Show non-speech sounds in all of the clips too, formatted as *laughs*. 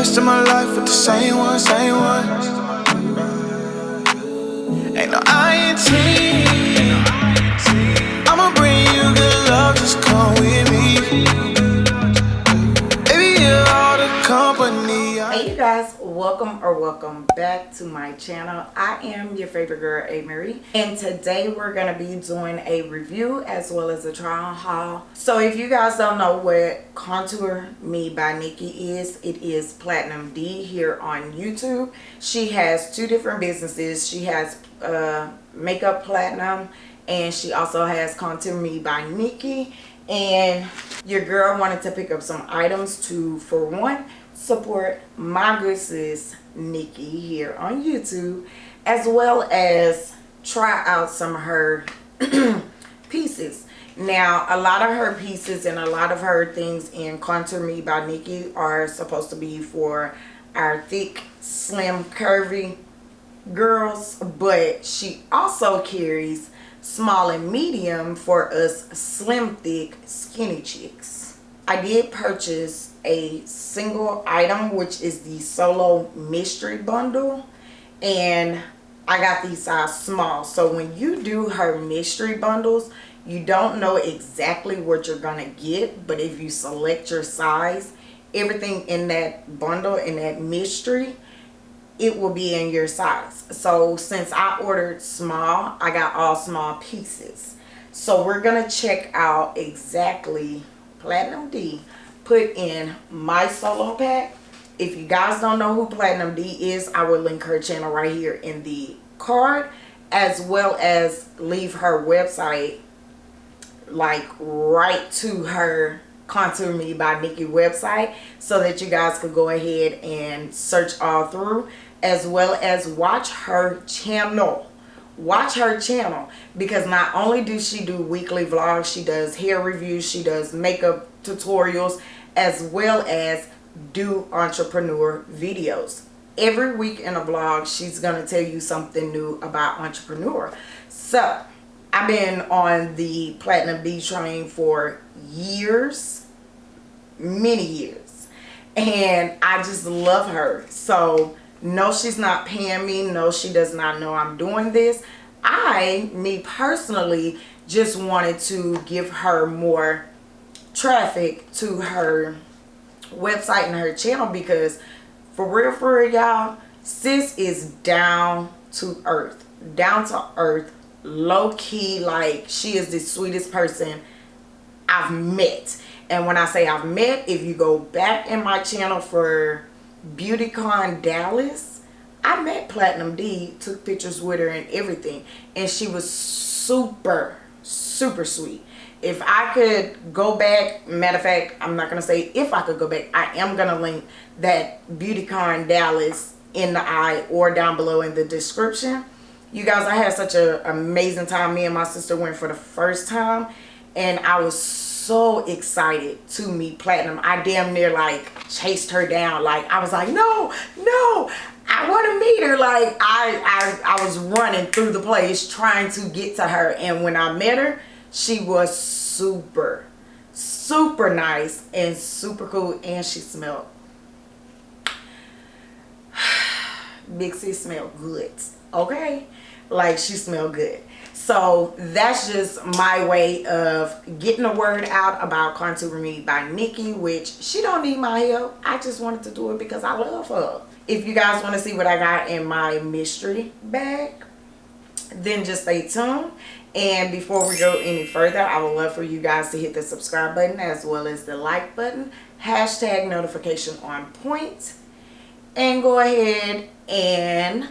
rest of my life with the same one, same one. Or welcome back to my channel. I am your favorite girl, A. Marie, and today we're gonna be doing a review as well as a try-on haul. So if you guys don't know what Contour Me by Nikki is, it is Platinum D here on YouTube. She has two different businesses. She has uh, Makeup Platinum and she also has Contour Me by Nikki. And your girl wanted to pick up some items to, for one, support my good sis Nikki here on YouTube as well as try out some of her *clears throat* pieces. Now, a lot of her pieces and a lot of her things in Contour Me by Nikki are supposed to be for our thick, slim, curvy girls, but she also carries small and medium for us slim, thick, skinny chicks. I did purchase a single item which is the solo mystery bundle. And I got these size small. So when you do her mystery bundles you don't know exactly what you're gonna get but if you select your size everything in that bundle in that mystery it will be in your size. So since I ordered small I got all small pieces. So we're gonna check out exactly platinum D put in my solo pack. If you guys don't know who platinum d is i will link her channel right here in the card as well as leave her website like right to her contour me by nikki website so that you guys could go ahead and search all through as well as watch her channel. Watch her channel because not only does she do weekly vlogs she does hair reviews she does makeup tutorials as well as do entrepreneur videos. Every week in a vlog she's going to tell you something new about entrepreneur. So i've been on the platinum D train for years many years and i just love her. So no she's not paying me. No she does not know i'm doing this. I me personally just wanted to give her more traffic to her website and her channel because for real for real y'all sis is down to earth. Down to earth low key like she is the sweetest person I've met. And when I say I've met if you go back in my channel for BeautyCon Dallas I met Platinum D took pictures with her and everything. And she was super super sweet if I could go back, matter of fact, I'm not going to say if I could go back, I am going to link that BeautyCon Dallas in the eye or down below in the description. You guys, I had such an amazing time. Me and my sister went for the first time and I was so excited to meet Platinum. I damn near like chased her down. Like I was like, no, no, I want to meet her. Like I, I, I was running through the place trying to get to her. And when I met her, she was super super nice and super cool and she smelled *sighs* C smelled good okay? Like she smelled good. So that's just my way of getting the word out about contour me by nikki which she don't need my help. I just wanted to do it because i love her. If you guys want to see what i got in my mystery bag then just stay tuned and before we go any further i would love for you guys to hit the subscribe button as well as the like button hashtag notification on point and go ahead and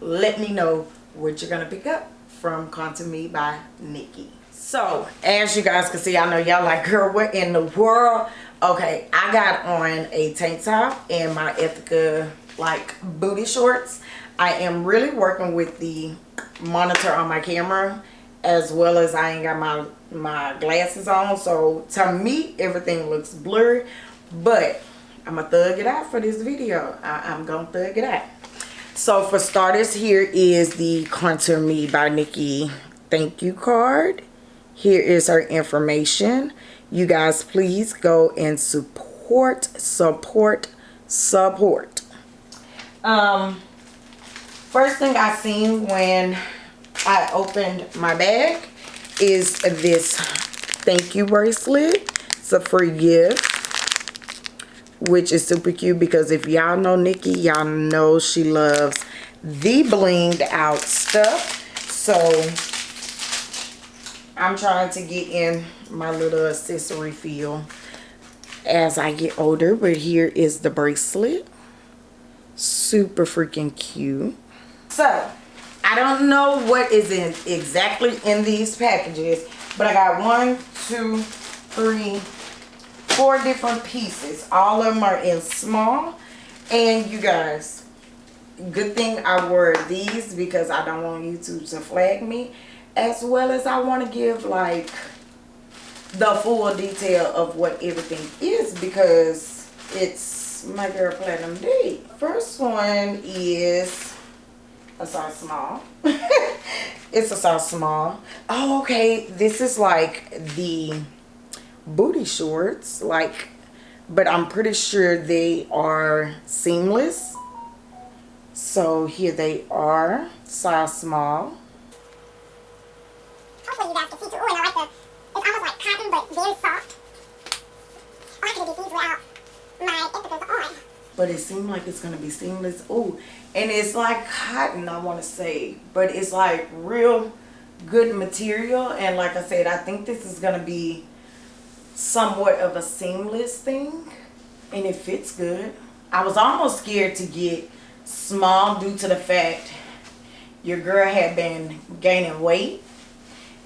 let me know what you're gonna pick up from Contour Me by Nikki. So, as you guys can see, I know y'all like, girl, what in the world? Okay, I got on a tank top and my Ethika, like, booty shorts. I am really working with the monitor on my camera as well as I ain't got my my glasses on. So to me everything looks blurry but I'm gonna thug it out for this video. I, am gonna thug it out. So for starters here is the contour me by Nikki. Thank you card. Here is her information. You guys please go and support support support. Um, first thing I seen when I opened my bag is this thank you bracelet. It's a free gift. Which is super cute because if y'all know Nikki, y'all know she loves the blinged out stuff. So I'm trying to get in my little accessory feel as I get older. But here is the bracelet. Super freaking cute. So I don't know what is in exactly in these packages, but I got one, two, three, four different pieces. All of them are in small. And you guys, good thing I wore these because I don't want YouTube to flag me. As well as I want to give like the full detail of what everything is because it's my girl Platinum D. First one is a size small. *laughs* it's a size small. Oh, okay. This is like the booty shorts. Like, but I'm pretty sure they are seamless. So here they are. Size small. Hopefully you guys can see too. Oh, and I like the, it's almost like cotton, but very soft. Oh, I could have did these without my Ethikas on. But it seemed like it's gonna be seamless. Oh and it's like cotton i want to say but it's like real good material. And like i said i think this is gonna be somewhat of a seamless thing and it fits good. I was almost scared to get small due to the fact your girl had been gaining weight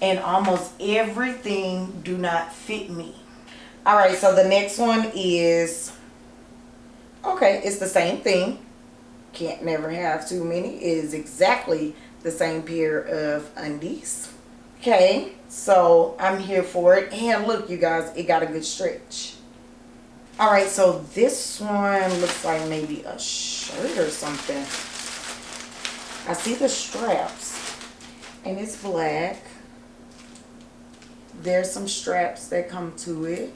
and almost everything do not fit me. All right so the next one is Okay, it's the same thing. Can't never have too many. It is exactly the same pair of undies. Okay, so I'm here for it. And look, you guys, it got a good stretch. All right, so this one looks like maybe a shirt or something. I see the straps and it's black. There's some straps that come to it.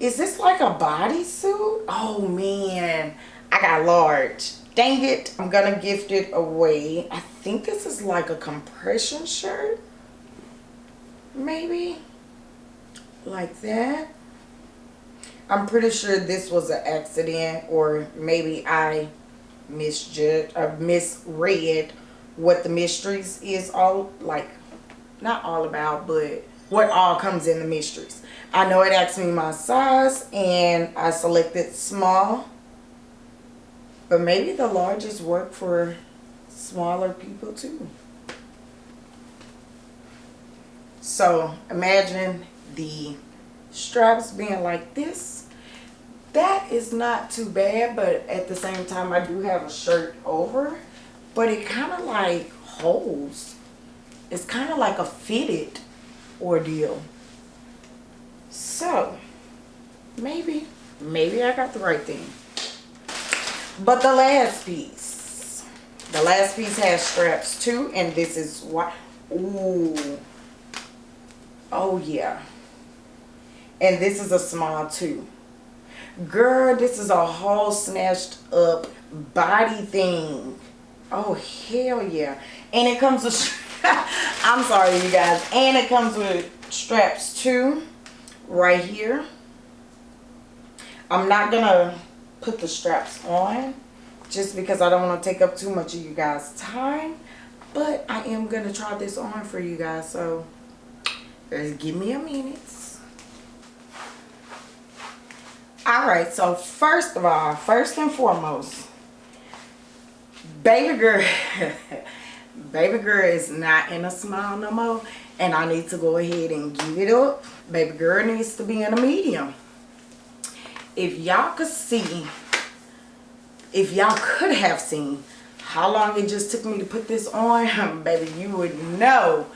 Is this like a bodysuit? Oh man, I got large. Dang it, I'm gonna gift it away. I think this is like a compression shirt. Maybe. Like that. I'm pretty sure this was an accident or maybe I misjudged or misread what the mysteries is all like not all about but what all comes in the mysteries I know it asked me my size and I selected small. But maybe the largest work for smaller people too. So imagine the straps being like this. That is not too bad, but at the same time I do have a shirt over. But it kind of like holds. It's kind of like a fitted ordeal. So, maybe, maybe I got the right thing. But the last piece, the last piece has straps too, and this is what, ooh, oh yeah. And this is a small too. Girl, this is a whole snatched up body thing. Oh, hell yeah. And it comes with, *laughs* I'm sorry you guys, and it comes with straps too right here. I'm not going to put the straps on just because I don't want to take up too much of you guys' time. But I am going to try this on for you guys. So just give me a minute. Alright, so first of all, first and foremost, baby girl, *laughs* baby girl is not in a smile no more and I need to go ahead and give it up. Baby girl needs to be in a medium. If y'all could see, if y'all could have seen how long it just took me to put this on, *laughs* baby, you would know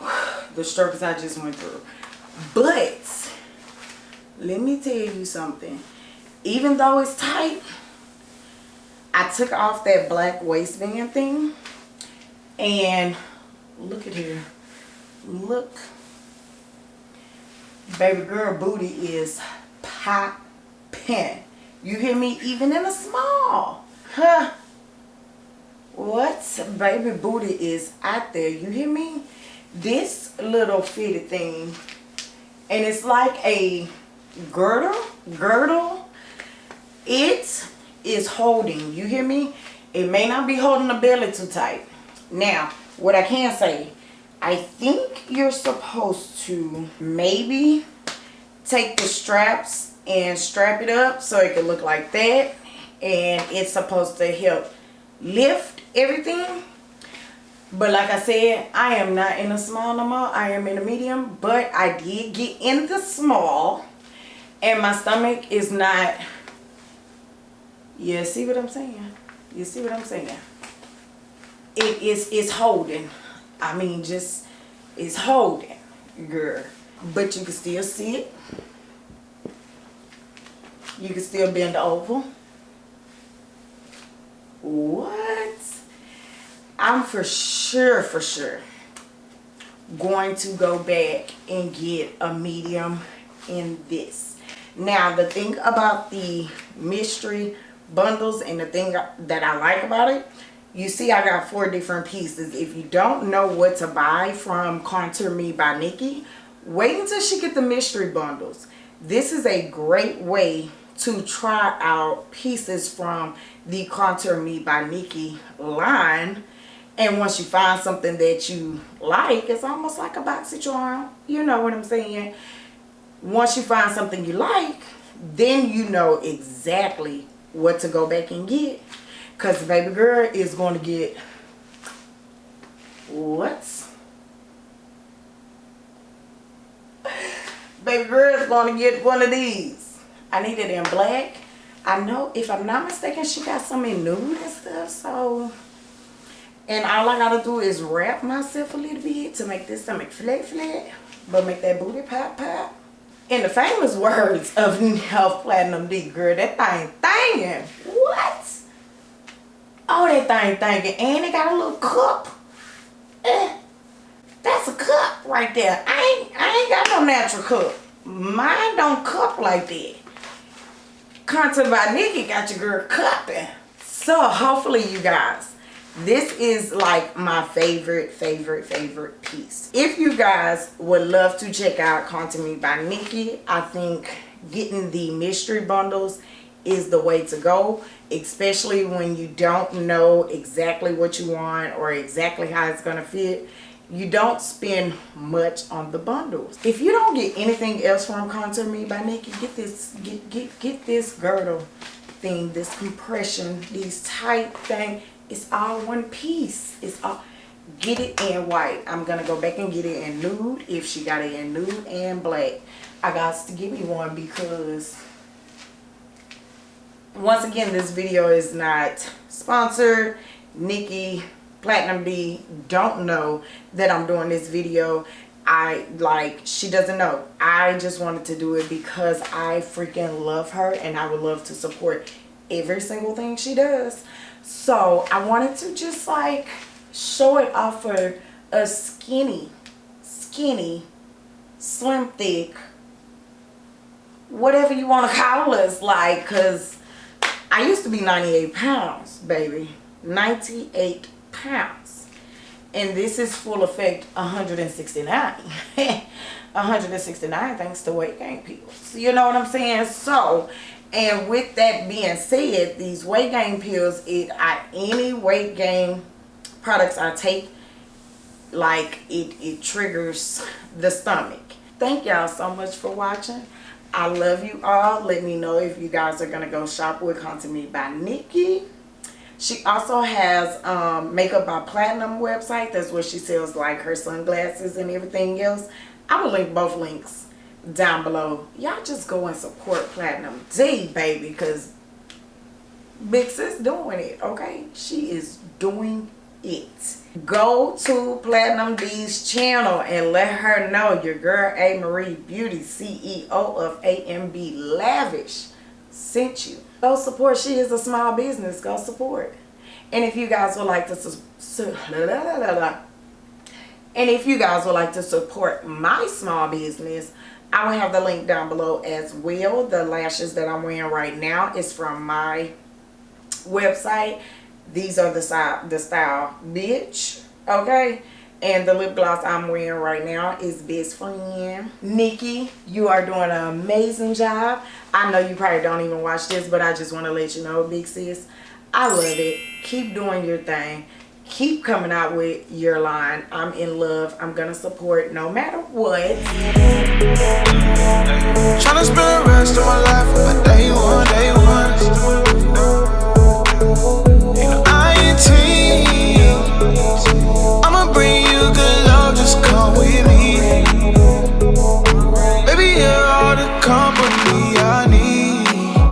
*sighs* the struggles I just went through. But, let me tell you something. Even though it's tight, I took off that black waistband thing and look at here look baby girl booty is popping. You hear me? Even in a small. Huh? What baby booty is out there? You hear me? This little fitted thing. And it's like a girdle. Girdle. It is holding. You hear me? It may not be holding the belly too tight. Now, what I can say, I think you're supposed to maybe take the straps and strap it up so it can look like that. And it's supposed to help lift everything. But like I said, I am not in a small no more. I am in a medium. But I did get in the small. And my stomach is not... Yeah, see what I'm saying? You see what I'm saying? It is it's holding. I mean, just it's holding, girl. But you can still see it. You can still bend over. What? I'm for sure, for sure going to go back and get a medium in this. Now, the thing about the mystery bundles and the thing that I like about it, you see I got four different pieces. If you don't know what to buy from Contour Me by Nikki, wait until she get the mystery bundles. This is a great way to try out pieces from the Contour Me by Nikki line and once you find something that you like, it's almost like a BoxyCharm. You know what I'm saying? Once you find something you like, then you know exactly what to go back and get. Because the baby girl is going to get what? Baby girl is going to get one of these. I need it in black. I know, if I'm not mistaken, she got some in nude and stuff. So and all I gotta do is wrap myself a little bit to make this stomach flat flat. But make that booty pop pop. In the famous words of *laughs* Health Platinum D, girl, that thing thangin'. What? Thing thangin'. And it got a little cup. Eh, that's a cup right there. I ain't, I ain't got no natural cup. Mine don't cup like that. Content by Nikki got your girl cupping. So hopefully you guys this is like my favorite favorite favorite piece if you guys would love to check out Contour me by nikki i think getting the mystery bundles is the way to go especially when you don't know exactly what you want or exactly how it's going to fit you don't spend much on the bundles if you don't get anything else from contour me by nikki get this get get get this girdle thing this compression these tight thing it's all one piece. It's all get it in white. I'm gonna go back and get it in nude if she got it in nude and black. I got to give me one because once again this video is not sponsored. Nikki Platinum D don't know that I'm doing this video. I like she doesn't know. I just wanted to do it because I freaking love her and I would love to support every single thing she does. So I wanted to just like show it off for a skinny, skinny, slim thick, whatever you want to call us like because I used to be 98 pounds, baby. 98 pounds. And this is full effect 169. 169 *laughs* thanks to weight gain pills. You know what I'm saying? So, and with that being said, these weight gain pills, it I any weight gain products I take, like it, it triggers the stomach. Thank y'all so much for watching. I love you all. Let me know if you guys are going to go shop with Contour Me by Nikki. She also has um, Makeup by Platinum website. That's where she sells like her sunglasses and everything else. I will link both links down below. Y'all just go and support Platinum D, baby, because Big Sis doing it, okay? She is doing it. Go to Platinum D's channel and let her know your girl A. Marie Beauty, CEO of AMB Lavish, sent you. Go support. She is a small business. Go support. And if you guys would like to And if you guys would like to support my small business, I will have the link down below as well. The lashes that I'm wearing right now is from my website. These are the style, the style bitch, okay? And the lip gloss I'm wearing right now is Best Friend. Nikki, you are doing an amazing job. I know you probably don't even watch this, but I just want to let you know, big sis, I love it. Keep doing your thing. Keep coming out with your line. I'm in love. I'm going to support no matter what. Tryna spend the rest of my life with day one, day one.